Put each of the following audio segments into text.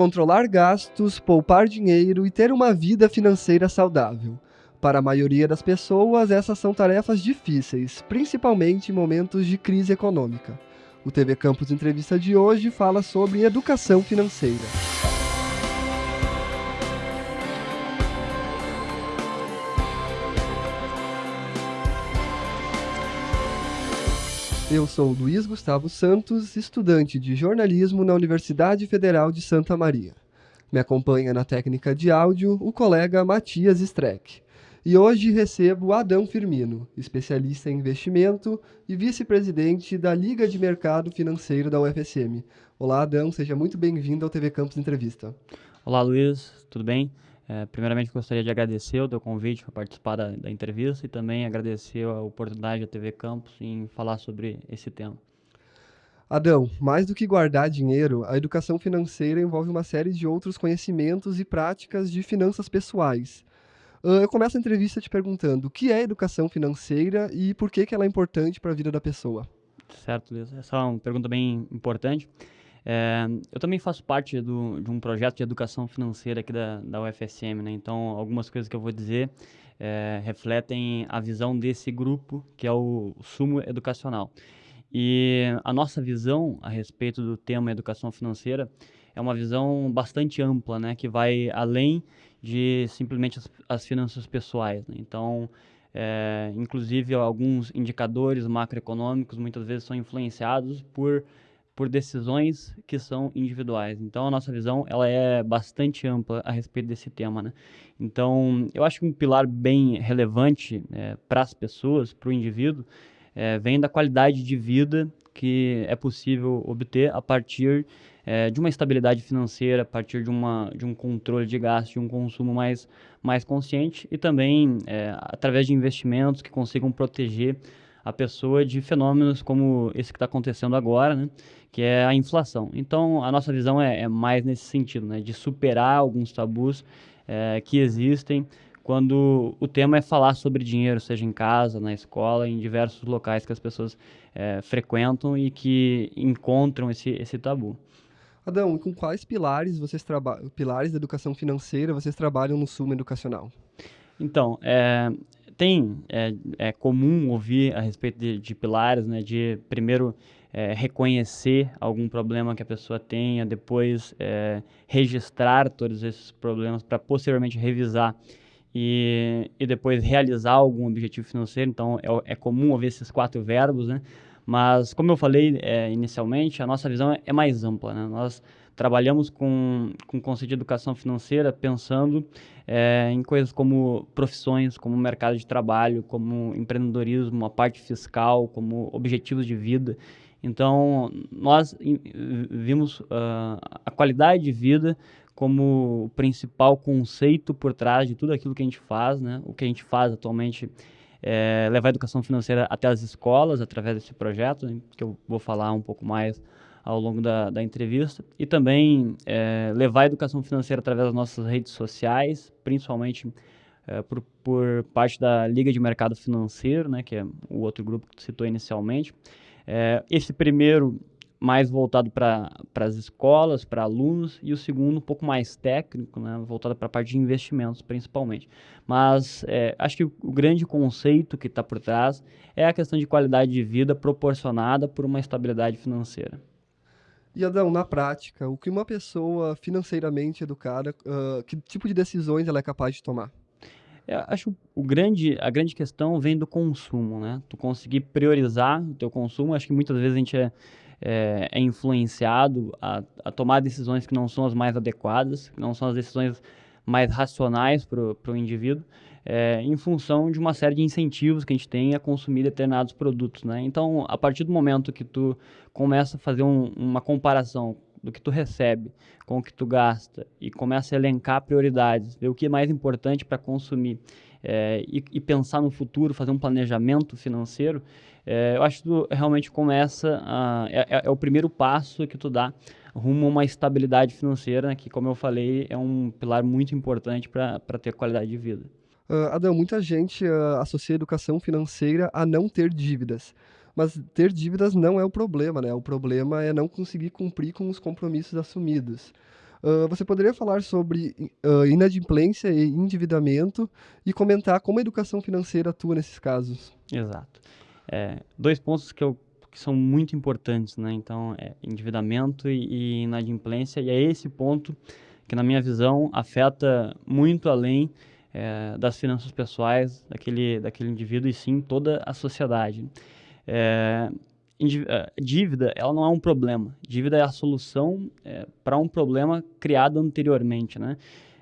controlar gastos, poupar dinheiro e ter uma vida financeira saudável. Para a maioria das pessoas, essas são tarefas difíceis, principalmente em momentos de crise econômica. O TV Campus Entrevista de hoje fala sobre educação financeira. Eu sou Luiz Gustavo Santos, estudante de jornalismo na Universidade Federal de Santa Maria. Me acompanha na técnica de áudio o colega Matias Streck. E hoje recebo Adão Firmino, especialista em investimento e vice-presidente da Liga de Mercado Financeiro da UFSM. Olá, Adão, seja muito bem-vindo ao TV Campus Entrevista. Olá, Luiz, tudo bem? É, primeiramente, gostaria de agradecer o teu convite para participar da, da, entrevista e também agradecer a oportunidade da TV Campus em falar sobre esse tema. Adão, mais do que guardar dinheiro, a educação financeira envolve uma série de outros conhecimentos e práticas de finanças pessoais. Eu começo a entrevista te perguntando o que é educação financeira e por que, que ela é importante para a vida da pessoa. Certo, Luiz. Essa é uma pergunta bem importante. É, eu também faço parte do, de um projeto de educação financeira aqui da, da UFSM, né? Então, algumas coisas que eu vou dizer é, refletem a visão desse grupo, que é o, Sumo Educacional. E a nossa visão a respeito do tema educação financeira é uma visão bastante ampla, né? Que vai além de simplesmente as, as finanças pessoais. Né? Então, é, inclusive, alguns indicadores macroeconômicos muitas vezes são influenciados por por decisões que são individuais. Então a nossa visão ela é bastante ampla a respeito desse tema, né? Então eu acho que um pilar bem relevante é, para as pessoas, para o indivíduo, é, vem da qualidade de vida que é possível obter a partir é, de uma estabilidade financeira, a partir de, uma, de um controle de gastos, de um consumo mais, mais consciente e também é, através de investimentos que consigam proteger a pessoa de fenômenos como esse que está acontecendo agora, né? que é a inflação. Então, a nossa visão é, é mais nesse sentido, né? de superar alguns tabus é, que existem quando o tema é falar sobre dinheiro, seja em casa, na escola, em diversos locais que as pessoas é, frequentam e que encontram esse, esse tabu. Adão, com quais pilares vocês trabalham, pilares da educação financeira vocês trabalham no Sumo Educacional? Então, é, tem, é, é comum ouvir a respeito de, de pilares, né, de primeiro é, reconhecer algum problema que a pessoa tenha, depois é, registrar todos esses problemas para posteriormente revisar e, e depois realizar algum objetivo financeiro. Então, é, é comum ouvir esses quatro verbos, né? Mas, como eu falei é, inicialmente, a nossa visão é mais ampla. Né? Nós trabalhamos com, com o conceito de educação financeira pensando é, em coisas como profissões, como mercado de trabalho, como empreendedorismo, a parte fiscal, como objetivos de vida. Então, nós vimos uh, a qualidade de vida como o principal conceito por trás de tudo aquilo que a gente faz, né? O que a gente faz atualmente é levar a educação financeira até as escolas através desse projeto, né? que eu vou falar um pouco mais ao longo da, da entrevista e também é, levar a educação financeira através das nossas redes sociais, principalmente é, por, por, parte da Liga de Mercado Financeiro, né, que é o outro grupo que citou inicialmente. É, esse primeiro mais voltado para as escolas, para alunos, e o segundo um pouco mais técnico, né, voltado para a parte de investimentos, principalmente. Mas é, acho que o, o, grande conceito que está por trás é a questão de qualidade de vida proporcionada por uma estabilidade financeira. E Adão, na prática, o que uma pessoa financeiramente educada, uh, que tipo de decisões ela é capaz de tomar? Eu é, acho o grande, a grande questão vem do consumo, né? Tu conseguir priorizar o teu consumo. Acho que muitas vezes a gente é, é, é influenciado a, a, tomar decisões que não são as mais adequadas, que não são as decisões mais racionais para o indivíduo é, em função de uma série de incentivos que a gente tem a consumir determinados produtos, né? Então, a partir do momento que tu começa a fazer um, uma comparação do que tu recebe com o que tu gasta e começa a elencar prioridades, ver o que é mais importante para consumir é, e, e, pensar no futuro, fazer um planejamento financeiro, é, eu acho que tu realmente começa a, é, é, é, o primeiro passo que tu dá rumo a uma estabilidade financeira, né, que como eu falei é um pilar muito importante para ter qualidade de vida. Uh, Adão, muita gente uh, associa a educação financeira a não ter dívidas. Mas ter dívidas não é o problema, né? O problema é não conseguir cumprir com os compromissos assumidos. Uh, você poderia falar sobre inadimplência e endividamento e comentar como a educação financeira atua nesses casos? Exato. É, dois pontos que, eu, que são muito importantes, né? Então, é endividamento e, e inadimplência, e é esse ponto que, na minha visão, afeta muito além é, das finanças pessoais daquele, daquele indivíduo e sim toda a sociedade. É, é, dívida, ela não é um problema. Dívida é a solução é, para um problema criado anteriormente, né?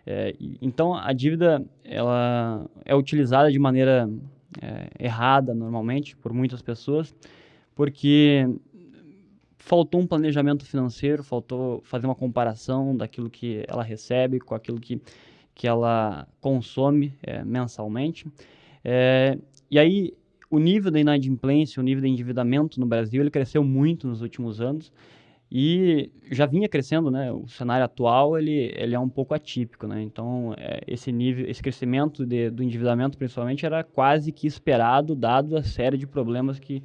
É, então, a dívida, ela é utilizada de maneira é, errada, normalmente, por muitas pessoas, porque faltou um planejamento financeiro, faltou fazer uma comparação daquilo que ela recebe com aquilo que, que ela consome é, mensalmente. É, e aí, o nível da inadimplência, o nível de endividamento no Brasil, ele cresceu muito nos últimos anos e já vinha crescendo, né? O cenário atual ele, ele é um pouco atípico, né? Então é, esse nível, esse crescimento de, do endividamento, principalmente, era quase que esperado, dado a série de problemas que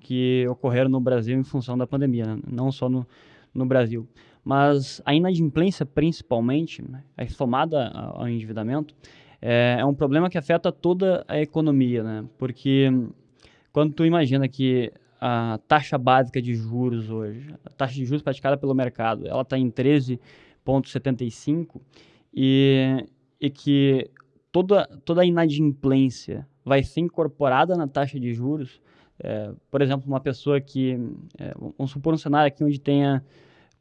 que ocorreram no Brasil em função da pandemia, né? não só no, no Brasil. Mas a inadimplência, principalmente, né? somada ao endividamento, é, é um problema que afeta toda a economia, né? Porque quando tu imagina que a taxa básica de juros hoje, a taxa de juros praticada pelo mercado, ela está em 13,75 e, e que toda, toda a inadimplência vai ser incorporada na taxa de juros. É, por exemplo, uma pessoa que, é, vamos supor um cenário aqui onde tenha,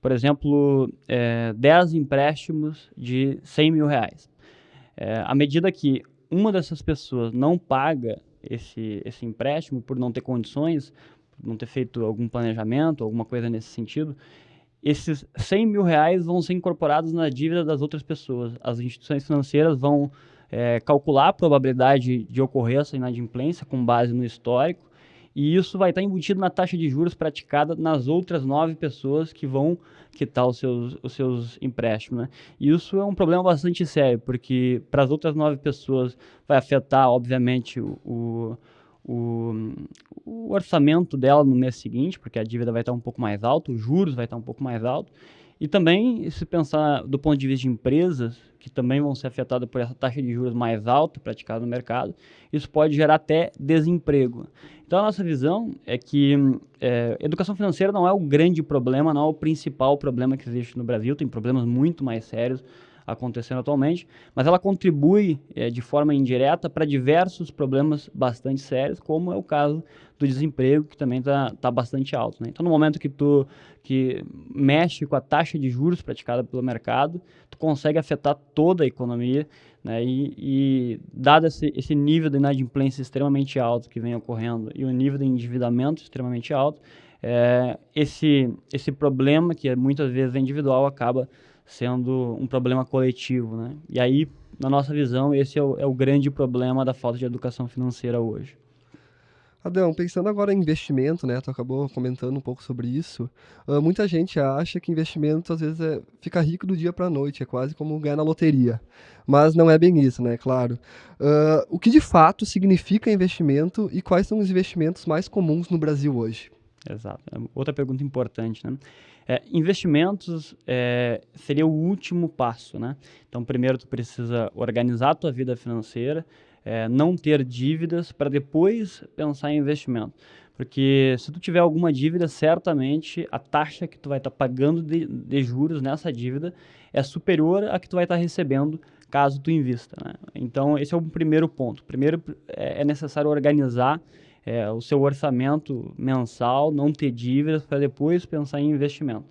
por exemplo, é, 10 empréstimos de 100 mil reais. É, à medida que uma dessas pessoas não paga esse, esse empréstimo por não ter condições, por não ter feito algum planejamento, alguma coisa nesse sentido, esses 100 mil reais vão ser incorporados na dívida das outras pessoas. As instituições financeiras vão é, calcular a probabilidade de ocorrer essa inadimplência com base no histórico e isso vai estar embutido na taxa de juros praticada nas outras nove pessoas que vão quitar os seus, os seus empréstimos. Né? Isso é um problema bastante sério, porque para as outras nove pessoas vai afetar, obviamente, o, o, o, orçamento dela no mês seguinte, porque a dívida vai estar um pouco mais alta, os juros vai estar um pouco mais alto. E também, se pensar do ponto de vista de empresas, que também vão ser afetadas por essa taxa de juros mais alta praticada no mercado, isso pode gerar até desemprego. Então, a nossa visão é que é, educação financeira não é o grande problema, não é o principal problema que existe no Brasil, tem problemas muito mais sérios acontecendo atualmente, mas ela contribui é, de forma indireta para diversos problemas bastante sérios, como é o caso do desemprego, que também está tá bastante alto. Né? Então, no momento que tu que mexe com a taxa de juros praticada pelo mercado, tu consegue afetar toda a economia, né? e, e dado esse, esse nível de inadimplência extremamente alto que vem ocorrendo e o nível de endividamento extremamente alto, é, esse, esse problema, que muitas vezes é individual, acaba sendo um problema coletivo, né? E aí, na nossa visão, esse é o, é o grande problema da falta de educação financeira hoje. Adão, pensando agora em investimento, né? Tu acabou comentando um pouco sobre isso. Uh, muita gente acha que investimento às vezes é ficar rico do dia para a noite, é quase como ganhar na loteria. Mas não é bem isso, né? Claro. Uh, o que de fato significa investimento e quais são os investimentos mais comuns no Brasil hoje? Exato. É outra pergunta importante, né? É, investimentos é, seria o último passo, né? Então, primeiro tu precisa organizar a tua vida financeira, é, não ter dívidas para depois pensar em investimento. Porque se tu tiver alguma dívida, certamente a taxa que tu vai estar tá pagando de, de, juros nessa dívida é superior à que tu vai estar tá recebendo caso tu invista. Né? Então, esse é o primeiro ponto. Primeiro, é, é necessário organizar é, o seu orçamento mensal, não ter dívidas para depois pensar em investimento.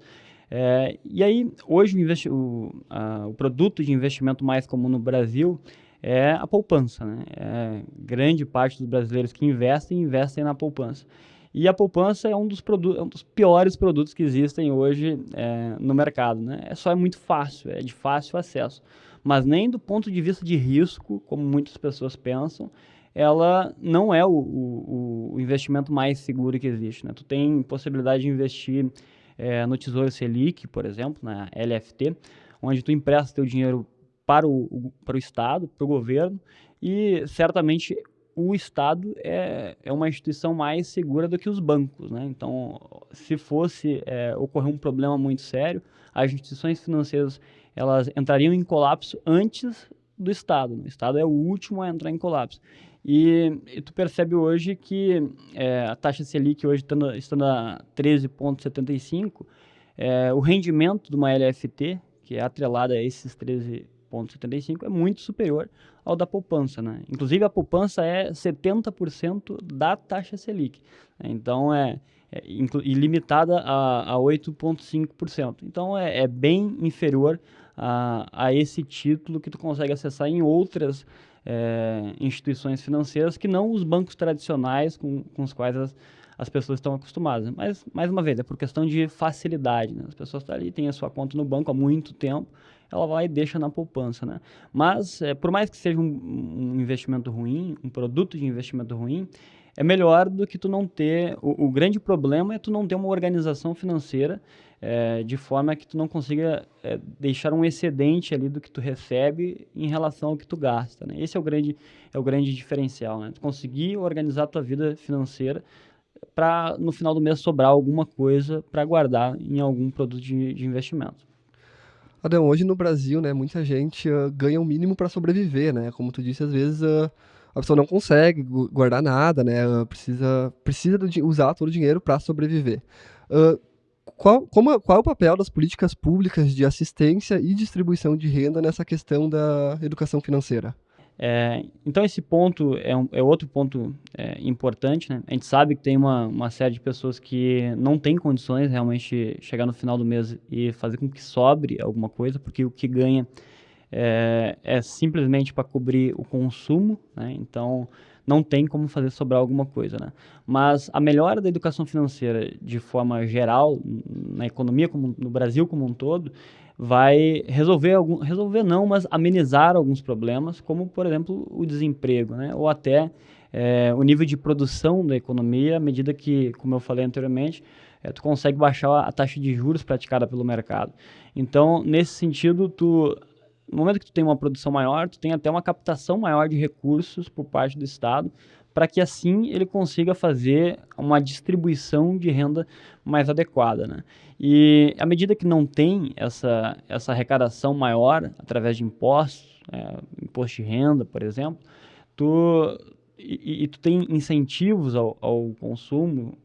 É, e aí, hoje, o, o, a, o, produto de investimento mais comum no Brasil é a poupança. Né? É, grande parte dos brasileiros que investem, investem na poupança. E a poupança é um dos, é um dos piores produtos que existem hoje é, no mercado. Né? É só é muito fácil, é de fácil acesso. Mas nem do ponto de vista de risco, como muitas pessoas pensam, ela não é o, o, o, investimento mais seguro que existe. Né? Tu tem possibilidade de investir é, no Tesouro Selic, por exemplo, na LFT, onde tu empresta teu dinheiro para o, para o Estado, para o governo, e certamente o Estado é, é uma instituição mais segura do que os bancos, né? Então, se fosse é, ocorrer um problema muito sério, as instituições financeiras elas entrariam em colapso antes do Estado. Né? O Estado é o último a entrar em colapso. E, e tu percebe hoje que é, a taxa Selic hoje estando, estando a 13,75, é, o rendimento de uma LFT, que é atrelada a esses 13,75, é muito superior ao da poupança. Né? Inclusive, a poupança é 70% da taxa Selic. Né? Então, é, é ilimitada a, a 8,5%. Então, é, é bem inferior a, a esse título que tu consegue acessar em outras é, instituições financeiras que não os bancos tradicionais com, com os quais as, as pessoas estão acostumadas. Mas, mais uma vez, é por questão de facilidade. Né? As pessoas estão ali, têm a sua conta no banco há muito tempo, ela vai e deixa na poupança. Né? Mas, é, por mais que seja um, um investimento ruim, um produto de investimento ruim, é melhor do que tu não ter. O, o grande problema é tu não ter uma organização financeira é, de forma que tu não consiga é, deixar um excedente ali do que tu recebe em relação ao que tu gasta. Né? Esse é o grande, é o grande diferencial. Né? Tu conseguir organizar a tua vida financeira para no final do mês sobrar alguma coisa para guardar em algum produto de, de investimento. Adão, hoje no Brasil, né, muita gente uh, ganha o um mínimo para sobreviver, né? Como tu disse, às vezes uh, a pessoa não consegue guardar nada, né? Precisa, precisa usar todo o dinheiro para sobreviver. Uh, qual, como, qual é o papel das políticas públicas de assistência e distribuição de renda nessa questão da educação financeira? É, então esse ponto é, um, é outro ponto é, importante, né? A gente sabe que tem uma, uma série de pessoas que não tem condições realmente chegar no final do mês e fazer com que sobre alguma coisa, porque o que ganha é, é simplesmente para cobrir o consumo, né? então não tem como fazer sobrar alguma coisa. Né? Mas a melhora da educação financeira de forma geral, na economia, como, no Brasil como um todo, vai resolver, algum, resolver não, mas amenizar alguns problemas, como por exemplo o desemprego, né? ou até é, o nível de produção da economia, à medida que, como eu falei anteriormente, é, tu consegue baixar a taxa de juros praticada pelo mercado. Então, nesse sentido, tu no momento que tu tem uma produção maior, tu tem até uma captação maior de recursos por parte do Estado, para que assim ele consiga fazer uma distribuição de renda mais adequada. Né? E à medida que não tem essa, essa arrecadação maior através de impostos, é, imposto de renda, por exemplo, tu, e, e, tu tem incentivos ao, ao consumo,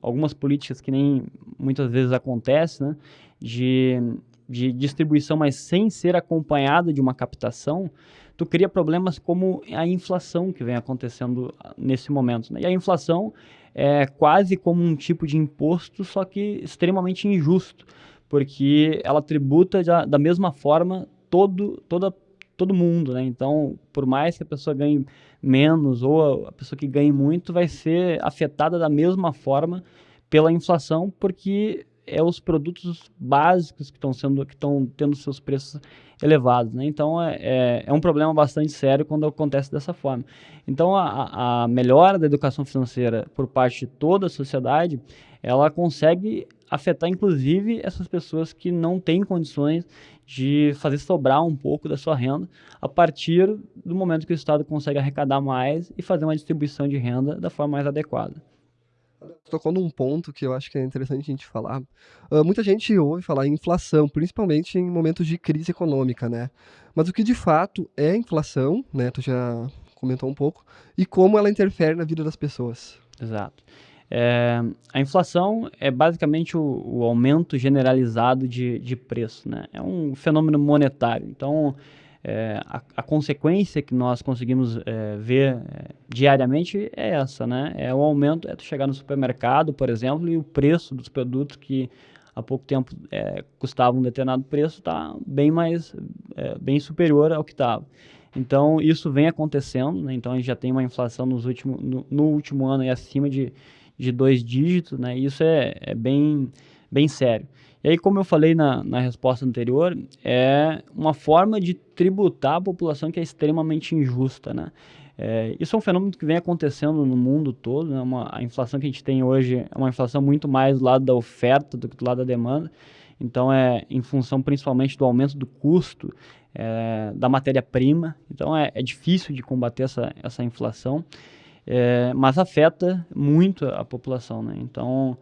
algumas políticas que nem muitas vezes acontece, né, de de distribuição, mas sem ser acompanhada de uma captação, tu cria problemas como a inflação que vem acontecendo ah, nesse momento. Né? E a inflação é quase como um tipo de imposto, só que extremamente injusto, porque ela tributa da, da mesma forma todo, toda, todo mundo. Né? Então, por mais que a pessoa ganhe menos ou a pessoa que ganhe muito, vai ser afetada da mesma forma pela inflação, porque é os produtos básicos que estão sendo que estão tendo seus preços elevados, né? Então é, é, é, um problema bastante sério quando acontece dessa forma. Então a, a melhora da educação financeira por parte de toda a sociedade, ela consegue afetar inclusive essas pessoas que não têm condições de fazer sobrar um pouco da sua renda a partir do momento que o Estado consegue arrecadar mais e fazer uma distribuição de renda da forma mais adequada tocou num ponto que eu acho que é interessante a gente falar. Uh, muita gente ouve falar em inflação, principalmente em momentos de crise econômica, né? Mas o que de fato é inflação, né? Tu já comentou um pouco, e como ela interfere na vida das pessoas. Exato. É, a inflação é basicamente o, o aumento generalizado de, de preço, né? É um fenômeno monetário. Então, é, a, a, consequência que nós conseguimos é, ver é, diariamente é essa, né? É o aumento, é tu chegar no supermercado, por exemplo, e o preço dos produtos que há pouco tempo é, custavam um determinado preço está bem mais, é, bem superior ao que estava. Então, isso vem acontecendo, né? Então, a gente já tem uma inflação nos últimos, no, no último ano acima de, de dois dígitos, né? Isso é, é bem, bem sério. E aí, como eu falei na, na resposta anterior, é uma forma de tributar a população que é extremamente injusta, né? É, isso é um fenômeno que vem acontecendo no mundo todo, né? uma, a inflação que a gente tem hoje é uma inflação muito mais do lado da oferta do que do lado da demanda. Então, é em função principalmente do aumento do custo é, da matéria-prima. Então, é, é, difícil de combater essa, essa inflação, é, mas afeta muito a população. Né? Então,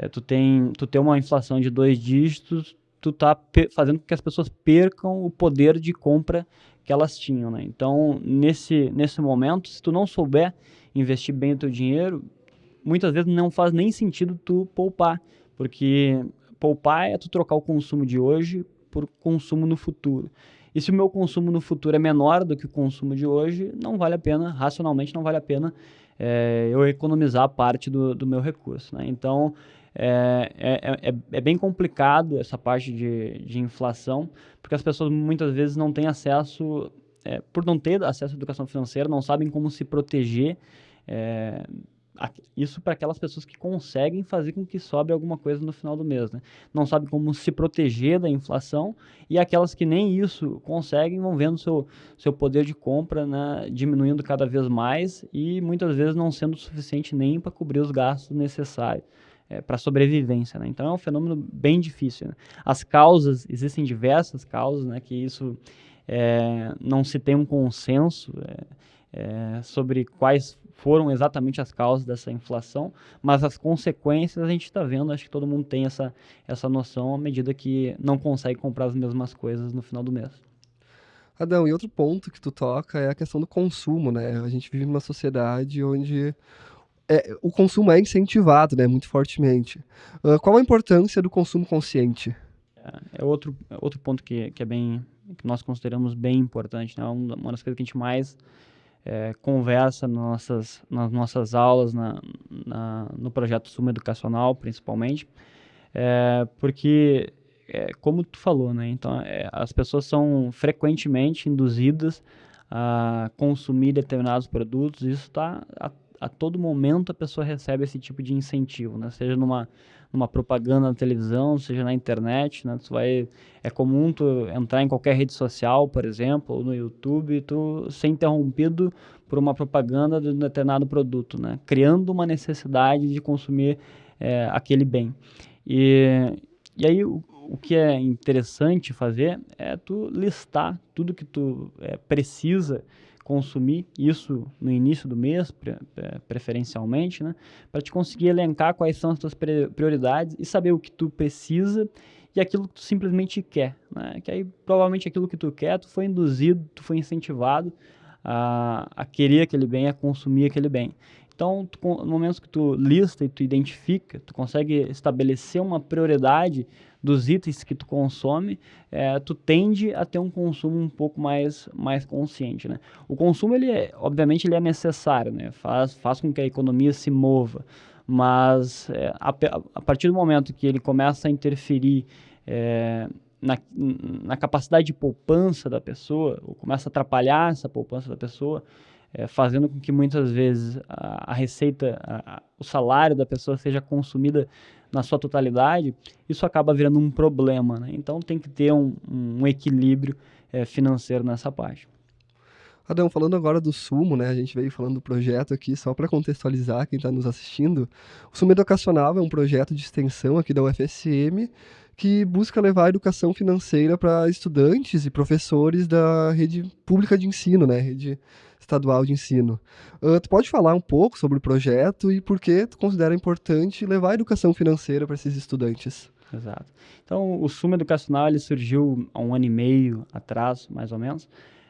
é, tu, tem, tu tem uma inflação de dois dígitos, tu tá fazendo com que as pessoas percam o poder de compra que elas tinham, né? Então, nesse, nesse momento, se tu não souber investir bem o teu dinheiro, muitas vezes não faz nem sentido tu poupar, porque poupar é tu trocar o consumo de hoje por consumo no futuro. E se o meu consumo no futuro é menor do que o consumo de hoje, não vale a pena, racionalmente não vale a pena é, eu economizar parte do, do meu recurso. Né? Então, é, é, é, é, bem complicado essa parte de, de inflação, porque as pessoas muitas vezes não têm acesso, é, por não ter acesso à educação financeira, não sabem como se proteger. É, isso para aquelas pessoas que conseguem fazer com que sobre alguma coisa no final do mês, né? Não sabem como se proteger da inflação e aquelas que nem isso conseguem vão vendo seu seu poder de compra né, diminuindo cada vez mais e muitas vezes não sendo suficiente nem para cobrir os gastos necessários é, para sobrevivência, né? Então é um fenômeno bem difícil. Né? As causas existem diversas causas, né? Que isso é, não se tem um consenso é, é, sobre quais foram exatamente as causas dessa inflação, mas as consequências a gente está vendo, acho que todo mundo tem essa, essa noção à medida que não consegue comprar as mesmas coisas no final do mês. Adão, e outro ponto que tu toca é a questão do consumo, né? A gente vive numa sociedade onde é, o consumo é incentivado, né, muito fortemente. Uh, qual a importância do consumo consciente? É, é outro, é outro ponto que, que é bem que nós consideramos bem importante, né? Uma das coisas que a gente mais é, conversa nas nossas, nas nossas aulas, na, na, no projeto Suma Educacional, principalmente, é, porque, é, como tu falou, né, então, é, as pessoas são frequentemente induzidas a consumir determinados produtos, isso está a, todo momento a pessoa recebe esse tipo de incentivo, né, seja numa numa propaganda na televisão, seja na internet, né? Tu vai é comum tu entrar em qualquer rede social, por exemplo, ou no YouTube, tu ser interrompido por uma propaganda de um determinado produto, né? Criando uma necessidade de consumir é, aquele bem. E, e aí o, o que é interessante fazer é tu listar tudo que tu é, precisa consumir isso no início do mês, pre preferencialmente, né? Para te conseguir elencar quais são as tuas prioridades e saber o que tu precisa e aquilo que tu simplesmente quer, né? Que aí provavelmente aquilo que tu quer, tu foi induzido, tu foi incentivado a, a querer aquele bem, a consumir aquele bem. Então, tu, no momento que tu lista e tu identifica, tu consegue estabelecer uma prioridade dos itens que tu consome, é, tu tende a ter um consumo um pouco mais, mais consciente, né? O consumo, ele é, obviamente, ele é necessário, né? Faz, faz com que a economia se mova, mas é, a, a, partir do momento que ele começa a interferir é, na, na capacidade de poupança da pessoa, ou começa a atrapalhar essa poupança da pessoa, é, fazendo com que muitas vezes a, a receita, a, o salário da pessoa seja consumida na sua totalidade, isso acaba virando um problema. Né? Então tem que ter um, um equilíbrio é, financeiro nessa parte. Adão, falando agora do Sumo, né? A gente veio falando do projeto aqui, só para contextualizar quem está nos assistindo. O Sumo Educacional é um projeto de extensão aqui da UFSM que busca levar a educação financeira para estudantes e professores da rede pública de ensino, né? Rede estadual de ensino. Uh, tu pode falar um pouco sobre o projeto e por que tu considera importante levar a educação financeira para esses estudantes? Exato. Então, o Sumo Educacional ele surgiu há um ano e meio atrás, mais ou menos.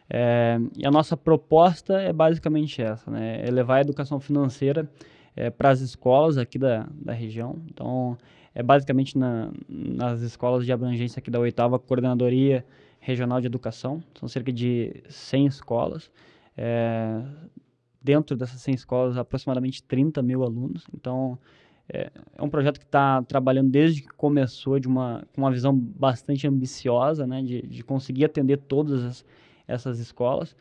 É, e a nossa proposta é basicamente essa, né? É levar a educação financeira é, para as escolas aqui da, da região. Então, é basicamente na, nas escolas de abrangência aqui da oitava Coordenadoria Regional de Educação. São cerca de 100 escolas. É, dentro dessas 100 escolas, aproximadamente 30 mil alunos. Então, é, é um projeto que está trabalhando desde que começou de uma, com uma visão bastante ambiciosa, né, de, de conseguir atender todas as, essas escolas.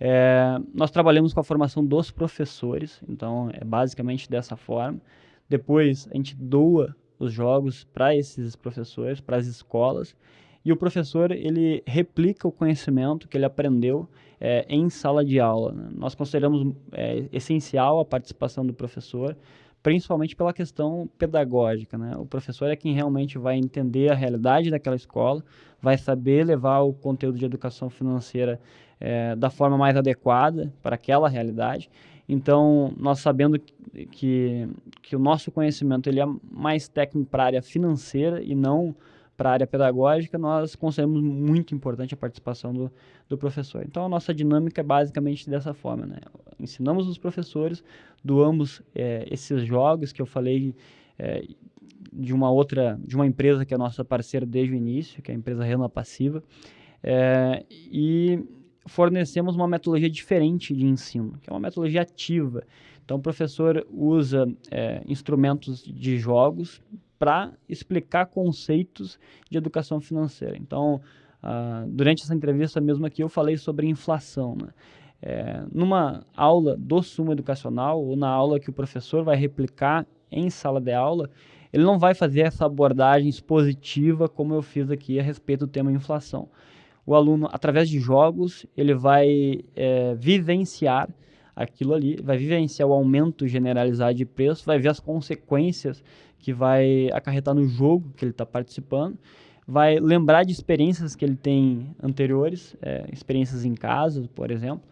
É, nós trabalhamos com a formação dos professores, então é basicamente dessa forma. Depois a gente doa os jogos para esses professores, para as escolas, e o professor ele replica o conhecimento que ele aprendeu é, em sala de aula. Né? Nós consideramos é, essencial a participação do professor principalmente pela questão pedagógica. Né? O professor é quem realmente vai entender a realidade daquela escola, vai saber levar o conteúdo de educação financeira é, da forma mais adequada para aquela realidade. Então, nós sabendo que, que o nosso conhecimento ele é mais técnico para a área financeira e não para a área pedagógica, nós consideramos muito importante a participação do, do professor. Então, a nossa dinâmica é basicamente dessa forma. Né? Ensinamos os professores, doamos é, esses jogos que eu falei é, de uma outra, de uma empresa que é nossa parceira desde o início, que é a empresa Renda Passiva, é, e fornecemos uma metodologia diferente de ensino, que é uma metodologia ativa. Então, o professor usa instrumentos de jogos para explicar conceitos de educação financeira. Então, uh, durante essa entrevista mesmo aqui, eu falei sobre inflação. Né? É, numa aula do Sumo Educacional, ou na aula que o professor vai replicar em sala de aula, ele não vai fazer essa abordagem expositiva como eu fiz aqui a respeito do tema inflação. O aluno, através de jogos, ele vai é, vivenciar aquilo ali, vai vivenciar o aumento generalizado de preço, vai ver as consequências que vai acarretar no jogo que ele está participando, vai lembrar de experiências que ele tem anteriores, é, experiências em casa, por exemplo,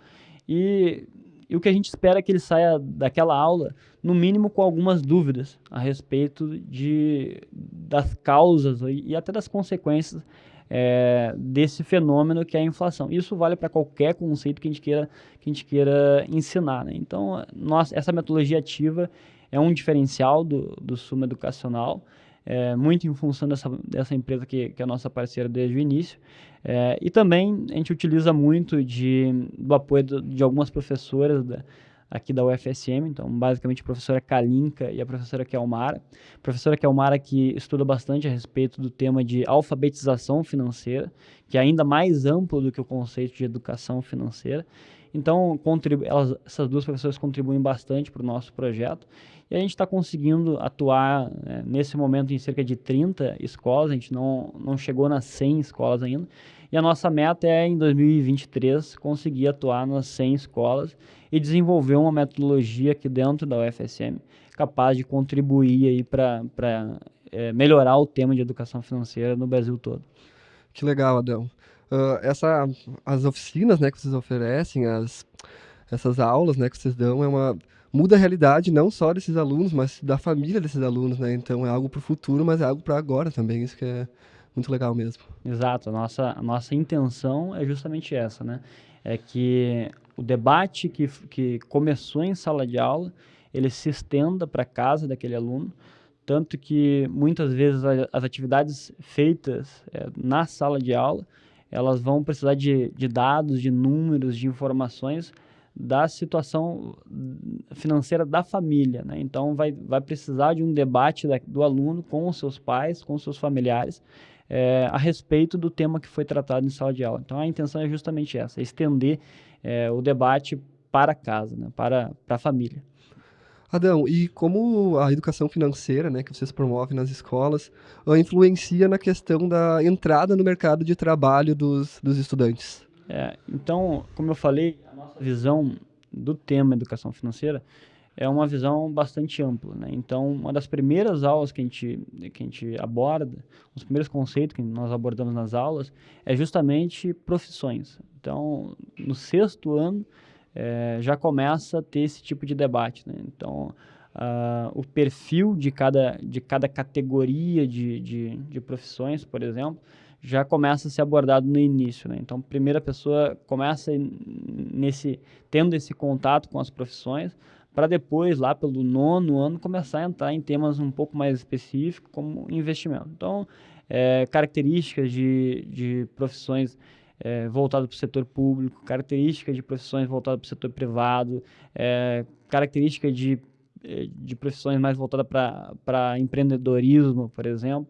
e, e, o que a gente espera é que ele saia daquela aula, no mínimo com algumas dúvidas a respeito de, das causas e até das consequências é, desse fenômeno que é a inflação. Isso vale para qualquer conceito que a gente queira, que a gente queira ensinar. Né? Então, nós, essa metodologia ativa é um diferencial do, do Suma Educacional, é, muito em função dessa, dessa empresa que, que é a nossa parceira desde o início. É, e também a gente utiliza muito de, do apoio do, de algumas professoras da, aqui da UFSM, então basicamente a professora Kalinka e a professora Kelmara. A professora Kelmara que estuda bastante a respeito do tema de alfabetização financeira, que é ainda mais amplo do que o conceito de educação financeira. Então, elas, essas duas professoras contribuem bastante para o nosso projeto e a gente está conseguindo atuar né, nesse momento em cerca de 30 escolas, a gente não, não chegou nas 100 escolas ainda. E a nossa meta é, em 2023, conseguir atuar nas 100 escolas e desenvolver uma metodologia aqui dentro da UFSM capaz de contribuir para é, melhorar o tema de educação financeira no Brasil todo. Que legal, Adão. Uh, essa, as oficinas né, que vocês oferecem, as, essas aulas né, que vocês dão, é uma, muda a realidade não só desses alunos, mas da família desses alunos. Né? Então é algo para o futuro, mas é algo para agora também. Isso que é muito legal mesmo. Exato. A nossa, a nossa intenção é justamente essa, né? É que o debate que, que começou em sala de aula, ele se estenda para casa daquele aluno, tanto que muitas vezes as atividades feitas é, na sala de aula elas vão precisar de, de dados, de números, de informações da situação financeira da família. Né? Então, vai, vai precisar de um debate da, do aluno com os seus pais, com os seus familiares, é, a respeito do tema que foi tratado em sala de aula. Então, a intenção é justamente essa, é estender é, o debate para casa, né? para, para a família. Adão, e como a educação financeira, né, que vocês promovem nas escolas, uh, influencia na questão da entrada no mercado de trabalho dos, dos estudantes? É, então, como eu falei, nossa visão do tema educação financeira é uma visão bastante ampla, né? Então, uma das primeiras aulas que a gente que a gente aborda, os primeiros conceitos que nós abordamos nas aulas é justamente profissões. Então, no sexto ano é, já começa a ter esse tipo de debate. Né? Então, uh, o perfil de cada, de cada categoria de, de, de, profissões, por exemplo, já começa a ser abordado no início. Né? Então, primeira pessoa começa nesse, tendo esse contato com as profissões, para depois, lá pelo nono ano, começar a entrar em temas um pouco mais específicos, como investimento. Então, é, características de, de profissões é, voltado para o setor público, característica de profissões voltadas para o setor privado, é, característica de, é, de profissões mais voltadas para empreendedorismo, por exemplo.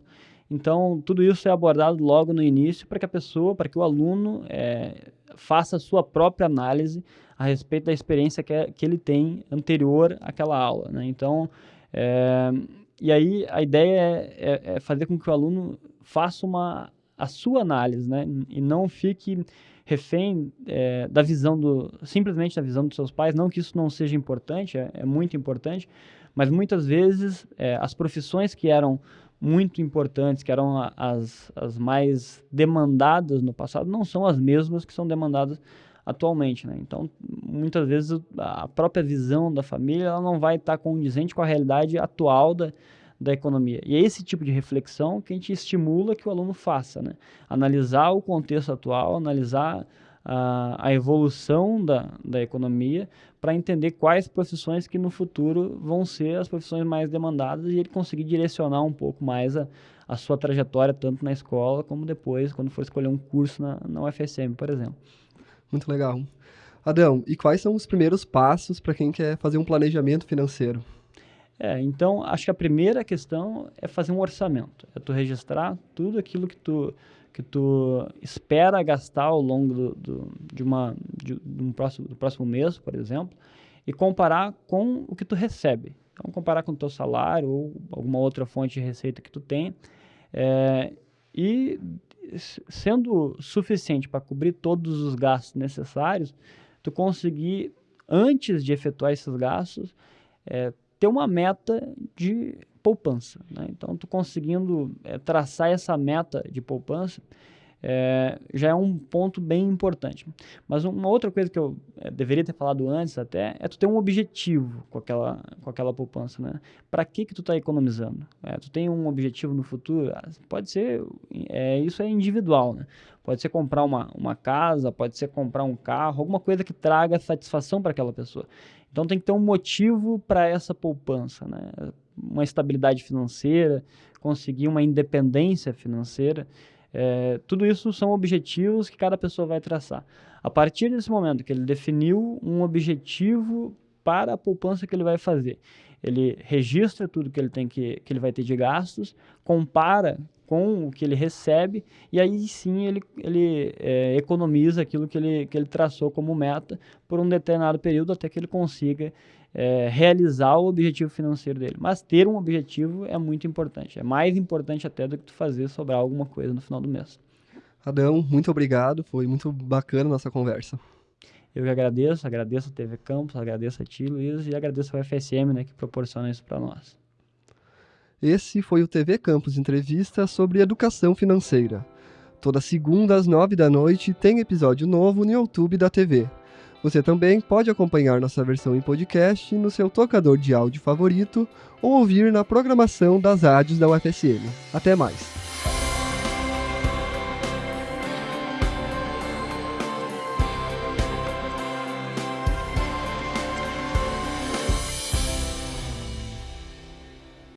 Então, tudo isso é abordado logo no início para que a pessoa, para que o aluno é, faça a sua própria análise a respeito da experiência que, é, que ele tem anterior àquela aula. Né? Então, é, e aí a ideia é, é, é fazer com que o aluno faça uma a sua análise, né? E não fique refém é, da visão do simplesmente da visão dos seus pais. Não que isso não seja importante, é, muito importante, Mas muitas vezes as profissões que eram muito importantes, que eram as, as mais demandadas no passado, não são as mesmas que são demandadas atualmente, né? Então, muitas vezes a própria visão da família ela não vai estar condizente com a realidade atual da, da economia. E é esse tipo de reflexão que a gente estimula que o aluno faça, né? Analisar o contexto atual, analisar a, a evolução da, da economia para entender quais profissões que no futuro vão ser as profissões mais demandadas e ele conseguir direcionar um pouco mais a, a sua trajetória, tanto na escola como depois, quando for escolher um curso na, na UFSM, por exemplo. Muito legal. Adão, e quais são os primeiros passos para quem quer fazer um planejamento financeiro? É, então, acho que a primeira questão é fazer um orçamento. É tu registrar tudo aquilo que tu, que tu espera gastar ao longo do, do de, uma, de, de, um próximo, do próximo mês, por exemplo, e comparar com o que tu recebe. Então, comparar com o teu salário ou alguma outra fonte de receita que tu tem. É, e sendo suficiente para cobrir todos os gastos necessários, tu conseguir, antes de efetuar esses gastos, é, ter uma meta de poupança. Né? Então, tu conseguindo é, traçar essa meta de poupança, é, já é um ponto bem importante. Mas uma outra coisa que eu é, deveria ter falado antes até é tu ter um objetivo com aquela, com aquela poupança, né? Para que que tu está economizando? É, tu tem um objetivo no futuro? Ah, pode ser, é, isso é individual, né? Pode ser comprar uma, uma casa, pode ser comprar um carro, alguma coisa que traga satisfação para aquela pessoa. Então tem que ter um motivo para essa poupança, né? Uma estabilidade financeira, conseguir uma independência financeira. É, tudo isso são objetivos que cada pessoa vai traçar. A partir desse momento que ele definiu um objetivo para a poupança que ele vai fazer, ele registra tudo que ele tem que, que ele vai ter de gastos, compara com o que ele recebe e aí sim ele, ele é, economiza aquilo que ele, que ele traçou como meta por um determinado período até que ele consiga é, realizar o objetivo financeiro dele. Mas ter um objetivo é muito importante. É mais importante até do que tu fazer sobrar alguma coisa no final do mês. Adão, muito obrigado. Foi muito bacana a nossa conversa. Eu que agradeço, agradeço a TV Campus, agradeço a ti, Luiz, e agradeço ao FSM, né, que proporciona isso para nós. Esse foi o TV Campus Entrevista sobre Educação Financeira. Toda segunda às nove da noite tem episódio novo no YouTube da TV. Você também pode acompanhar nossa versão em podcast no seu tocador de áudio favorito ou ouvir na programação das rádios da UFSM. Até mais!